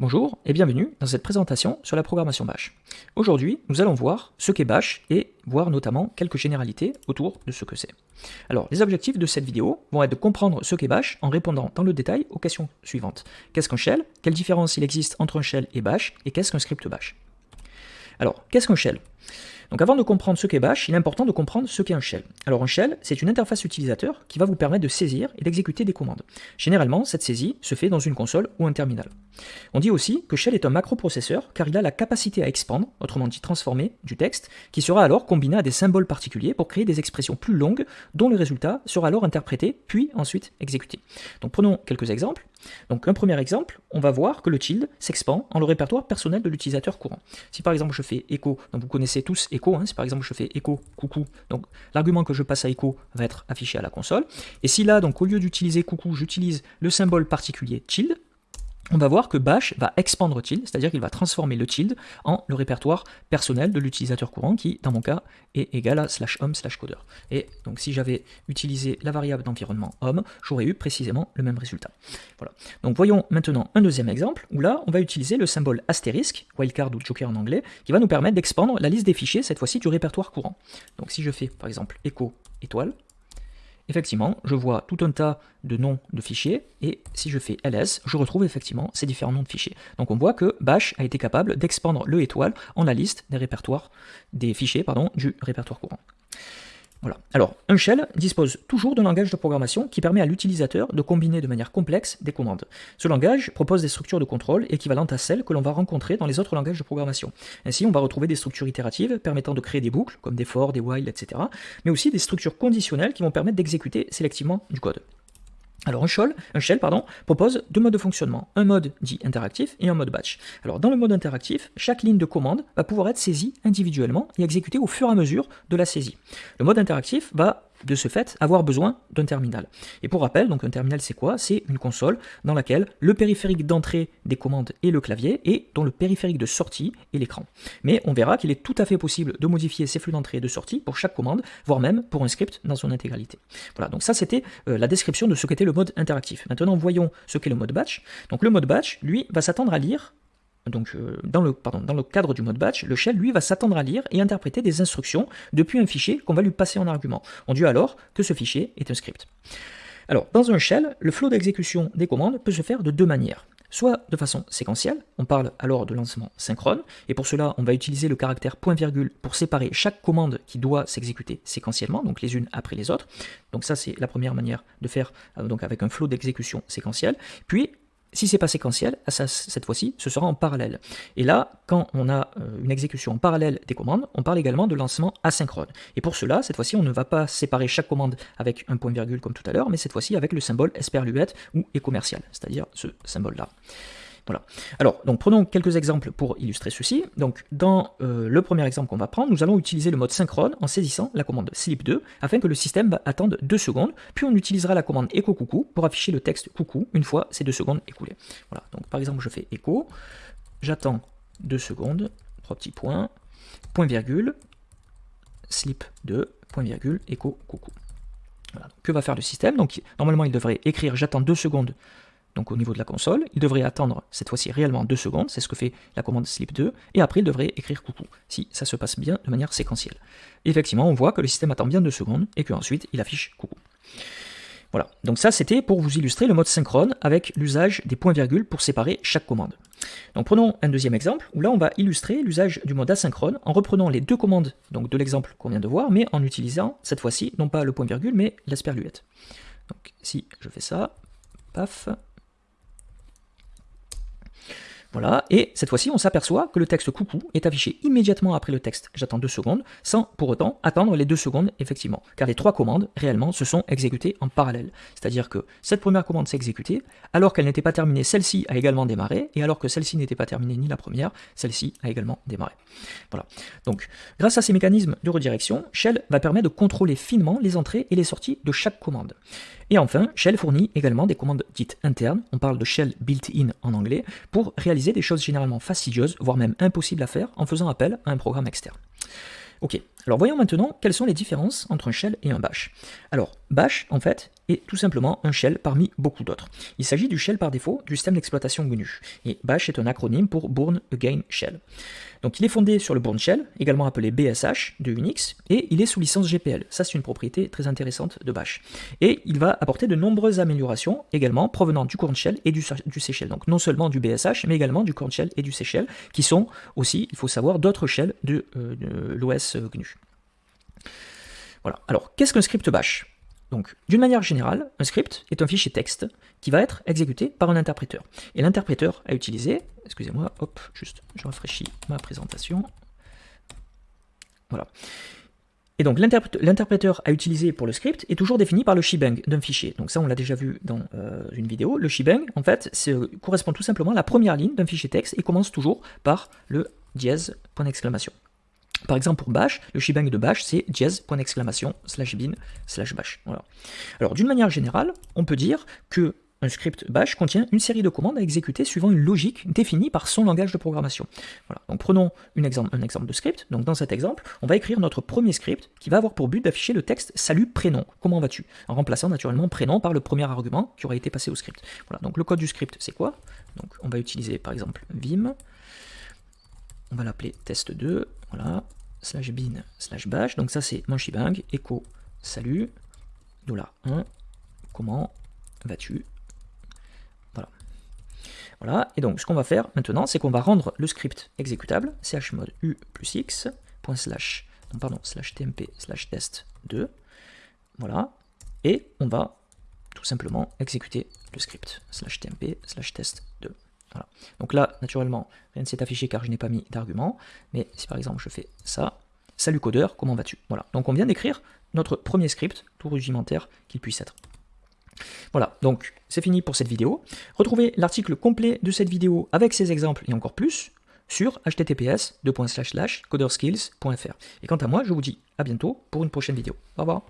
Bonjour et bienvenue dans cette présentation sur la programmation Bash. Aujourd'hui, nous allons voir ce qu'est Bash et voir notamment quelques généralités autour de ce que c'est. Alors, les objectifs de cette vidéo vont être de comprendre ce qu'est Bash en répondant dans le détail aux questions suivantes. Qu'est-ce qu'un shell? Quelle différence il existe entre un shell et Bash? Et qu'est-ce qu'un script Bash? Alors, qu'est-ce qu'un shell? Donc avant de comprendre ce qu'est Bash, il est important de comprendre ce qu'est un shell. Alors un shell, c'est une interface utilisateur qui va vous permettre de saisir et d'exécuter des commandes. Généralement, cette saisie se fait dans une console ou un terminal. On dit aussi que shell est un macroprocesseur car il a la capacité à expandre, autrement dit transformer, du texte, qui sera alors combiné à des symboles particuliers pour créer des expressions plus longues dont le résultat sera alors interprété puis ensuite exécuté. Donc prenons quelques exemples. Donc un premier exemple, on va voir que le tilde s'expand en le répertoire personnel de l'utilisateur courant. Si par exemple je fais echo, donc vous connaissez tous echo, hein, si par exemple je fais echo coucou, donc l'argument que je passe à echo va être affiché à la console. Et si là, donc au lieu d'utiliser coucou, j'utilise le symbole particulier tilde, on va voir que bash va expandre tilde, c'est-à-dire qu'il va transformer le tilde en le répertoire personnel de l'utilisateur courant qui, dans mon cas, est égal à slash home slash coder. Et donc si j'avais utilisé la variable d'environnement home, j'aurais eu précisément le même résultat. Donc voyons maintenant un deuxième exemple, où là, on va utiliser le symbole astérisque, wildcard ou joker en anglais, qui va nous permettre d'expandre la liste des fichiers, cette fois-ci du répertoire courant. Donc si je fais, par exemple, echo étoile, effectivement, je vois tout un tas de noms de fichiers, et si je fais ls, je retrouve effectivement ces différents noms de fichiers. Donc on voit que Bash a été capable d'expandre le étoile en la liste des répertoires, des fichiers du répertoire courant. Voilà. Alors, un shell dispose toujours d'un langage de programmation qui permet à l'utilisateur de combiner de manière complexe des commandes. Ce langage propose des structures de contrôle équivalentes à celles que l'on va rencontrer dans les autres langages de programmation. Ainsi, on va retrouver des structures itératives permettant de créer des boucles, comme des for, des while, etc., mais aussi des structures conditionnelles qui vont permettre d'exécuter sélectivement du code. Alors un shell, propose deux modes de fonctionnement, un mode dit interactif et un mode batch. Alors dans le mode interactif, chaque ligne de commande va pouvoir être saisie individuellement et exécutée au fur et à mesure de la saisie. Le mode interactif va de ce fait avoir besoin d'un terminal. Et pour rappel, donc un terminal c'est quoi? C'est une console dans laquelle le périphérique d'entrée des commandes est le clavier et dont le périphérique de sortie est l'écran. Mais on verra qu'il est tout à fait possible de modifier ces flux d'entrée et de sortie pour chaque commande, voire même pour un script dans son intégralité. Voilà, donc ça c'était euh, la description de ce qu'était le mode interactif. Maintenant voyons ce qu'est le mode batch. Donc le mode batch, lui, va s'attendre à lire donc euh, dans, le, cadre du mode batch, le shell, lui, va s'attendre à lire et interpréter des instructions depuis un fichier qu'on va lui passer en argument. On dit alors que ce fichier est un script. Alors, dans un shell, le flot d'exécution des commandes peut se faire de deux manières. Soit de façon séquentielle, on parle alors de lancement synchrone, et pour cela, on va utiliser le caractère point-virgule pour séparer chaque commande qui doit s'exécuter séquentiellement, donc les unes après les autres. Donc ça, c'est la première manière de faire euh, donc avec un flot d'exécution séquentiel. Puis, si c'est pas séquentiel, cette fois-ci, ce sera en parallèle. Et là, quand on a euh, une exécution en parallèle des commandes, on parle également de lancement asynchrone. Et pour cela, cette fois-ci, on ne va pas séparer chaque commande avec un point-virgule comme tout à l'heure, mais cette fois-ci avec le symbole esperluette ou e-commercial, c'est-à-dire ce symbole-là. Alors, donc prenons quelques exemples pour illustrer ceci. Donc, dans euh, le premier exemple qu'on va prendre, nous allons utiliser le mode synchrone en saisissant la commande sleep2 afin que le système attende 2 secondes. Puis on utilisera la commande echo coucou pour afficher le texte coucou une fois ces 2 secondes écoulées. Voilà. Donc, par exemple, je fais echo, j'attends 2 secondes, 3 petits points, point virgule, sleep2, point virgule, echo coucou. Que va faire le système? Donc, normalement, il devrait écrire j'attends 2 secondes donc au niveau de la console, il devrait attendre cette fois-ci réellement 2 secondes, c'est ce que fait la commande sleep2, et après il devrait écrire coucou, si ça se passe bien de manière séquentielle. effectivement, on voit que le système attend bien 2 secondes, et qu'ensuite il affiche coucou. Voilà, donc ça c'était pour vous illustrer le mode synchrone avec l'usage des points-virgules pour séparer chaque commande. Donc prenons un deuxième exemple, où là on va illustrer l'usage du mode asynchrone en reprenant les deux commandes donc de l'exemple qu'on vient de voir, mais en utilisant cette fois-ci non pas le point-virgule, mais l'asperluette. Donc si je fais ça, paf, voilà, et cette fois-ci, on s'aperçoit que le texte coucou est affiché immédiatement après le texte j'attends deux secondes, sans pour autant attendre les deux secondes effectivement, car les trois commandes réellement se sont exécutées en parallèle. C'est-à-dire que cette première commande s'est exécutée, alors qu'elle n'était pas terminée, celle-ci a également démarré, et alors que celle-ci n'était pas terminée ni la première, celle-ci a également démarré. Voilà. Donc, grâce à ces mécanismes de redirection, Shell va permettre de contrôler finement les entrées et les sorties de chaque commande. Et enfin, Shell fournit également des commandes dites internes, on parle de Shell built-in en anglais, pour réaliser des choses généralement fastidieuses, voire même impossibles à faire, en faisant appel à un programme externe. Ok, Alors voyons maintenant quelles sont les différences entre un shell et un bash. Alors bash en fait est tout simplement un shell parmi beaucoup d'autres. Il s'agit du shell par défaut du système d'exploitation GNU et bash est un acronyme pour Bourne Again Shell. Donc il est fondé sur le Bourne Shell, également appelé BSH de Unix, et il est sous licence GPL. Ça c'est une propriété très intéressante de bash. Et il va apporter de nombreuses améliorations également provenant du Corn Shell et du. Donc non seulement du BSH, mais également du Corn Shell et du C qui sont aussi, il faut savoir, d'autres shells de, euh, de l'OS GNU. Voilà. Alors, qu'est-ce qu'un script bash? Donc, d'une manière générale, un script est un fichier texte qui va être exécuté par un interpréteur. Et l'interpréteur à utiliser, excusez-moi, hop, juste, je rafraîchis ma présentation. Voilà. Et donc, l'interpréteur à utiliser pour le script est toujours défini par le shebang d'un fichier. Donc ça, on l'a déjà vu dans euh, une vidéo. Le shebang, en fait, correspond tout simplement à la première ligne d'un fichier texte et commence toujours par le dièse. Par exemple, pour bash, le shebang de bash, c'est jazz, point d'exclamation, slash bin, slash bash. Alors, d'une manière générale, on peut dire que un script bash contient une série de commandes à exécuter suivant une logique définie par son langage de programmation. Donc prenons un exemple, de script. Donc dans cet exemple, on va écrire notre premier script qui va avoir pour but d'afficher le texte salut prénom. Comment vas-tu? En remplaçant naturellement prénom par le premier argument qui aura été passé au script. Donc le code du script, c'est quoi? Donc on va utiliser par exemple vim on va l'appeler test2, voilà, slash bin, slash bash, donc ça c'est mon shebang, echo, salut, dollar 1, comment vas-tu? Voilà. Voilà, et donc ce qu'on va faire maintenant, c'est qu'on va rendre le script exécutable, chmod u plus x, point slash, pardon, slash tmp, slash test 2, voilà, et on va tout simplement exécuter le script, slash tmp, slash test 2. Donc là, naturellement, rien ne s'est affiché car je n'ai pas mis d'argument. Mais si par exemple je fais ça, salut codeur, comment vas-tu? Voilà, donc on vient d'écrire notre premier script, tout rudimentaire qu'il puisse être. Voilà, donc c'est fini pour cette vidéo. Retrouvez l'article complet de cette vidéo avec ses exemples et encore plus sur https coderskills.fr. Et quant à moi, je vous dis à bientôt pour une prochaine vidéo. Au revoir